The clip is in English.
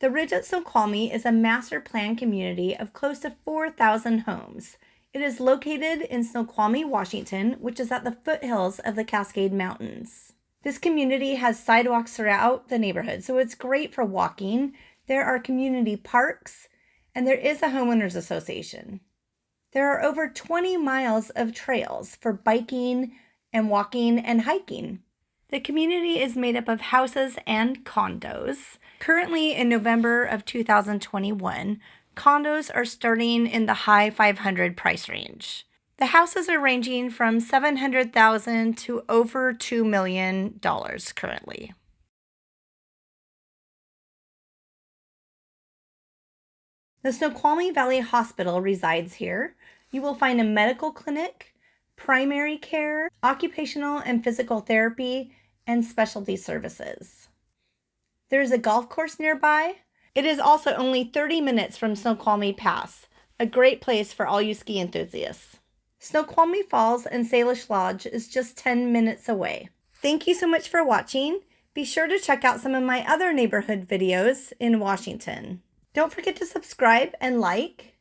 The Ridge at Snoqualmie is a master plan community of close to 4,000 homes. It is located in Snoqualmie, Washington, which is at the foothills of the Cascade Mountains. This community has sidewalks throughout the neighborhood, so it's great for walking. There are community parks, and there is a homeowners association. There are over 20 miles of trails for biking and walking and hiking. The community is made up of houses and condos. Currently, in November of 2021, condos are starting in the high 500 price range. The houses are ranging from 700,000 to over 2 million dollars currently. The Snoqualmie Valley Hospital resides here. You will find a medical clinic, primary care, occupational and physical therapy, and specialty services. There is a golf course nearby. It is also only 30 minutes from Snoqualmie Pass, a great place for all you ski enthusiasts. Snoqualmie Falls and Salish Lodge is just 10 minutes away. Thank you so much for watching. Be sure to check out some of my other neighborhood videos in Washington. Don't forget to subscribe and like.